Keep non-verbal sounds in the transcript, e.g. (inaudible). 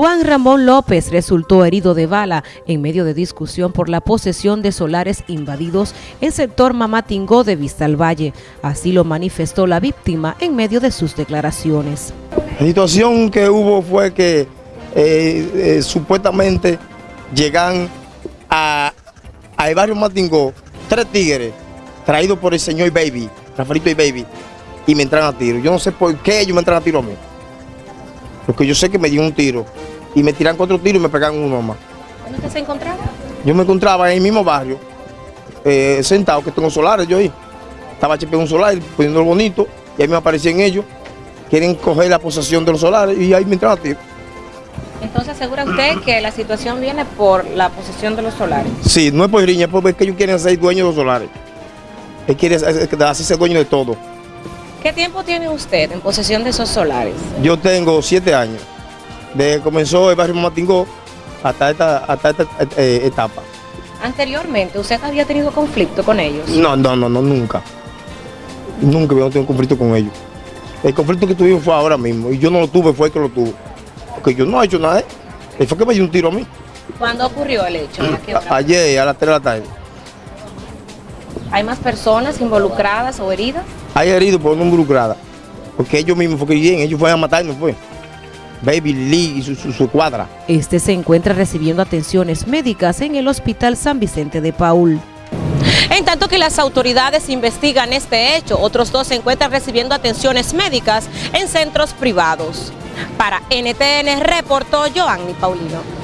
Juan Ramón López resultó herido de bala en medio de discusión por la posesión de solares invadidos en sector Mamatingó de Vista al Valle. Así lo manifestó la víctima en medio de sus declaraciones. La situación que hubo fue que eh, eh, supuestamente llegan a, a barrio Matingó tres tigres traídos por el señor Baby, Rafaelito y Baby, y me entran a tiro. Yo no sé por qué ellos me entran a tiro a mí. Porque yo sé que me dio un tiro y me tiran cuatro tiros y me pegan uno más. ¿Dónde usted se encontraba? Yo me encontraba en el mismo barrio, eh, sentado, que tengo solares yo ahí. Estaba chepeando un solar, poniéndolo bonito, y ahí me aparecían ellos. Quieren coger la posesión de los solares y ahí me entran a tiro. Entonces asegura usted que la situación viene por la posesión de los solares. Sí, no es por riña, es porque ellos quieren ser dueños de los solares. Él quiere hacerse dueño de todo. ¿Qué tiempo tiene usted en posesión de esos solares? Yo tengo siete años. Desde que comenzó el barrio Matingó hasta esta, hasta esta eh, etapa. Anteriormente, ¿usted había tenido conflicto con ellos? No, no, no, no nunca. Nunca había tenido conflicto con ellos. El conflicto que tuvimos fue ahora mismo. Y yo no lo tuve, fue el que lo tuvo. Porque yo no he hecho nada. Él fue que me dio un tiro a mí. ¿Cuándo ocurrió el hecho? (clears throat) Ayer, a las 3 de la tarde. ¿Hay más personas involucradas o heridas? Hay heridos, pero no involucradas. Porque ellos mismos fue que bien, ellos fueron a matarnos, fue. Baby Lee y su, cuadra. Este se encuentra recibiendo atenciones médicas en el Hospital San Vicente de Paul. En tanto que las autoridades investigan este hecho, otros dos se encuentran recibiendo atenciones médicas en centros privados. Para NTN reportó Joanny Paulino.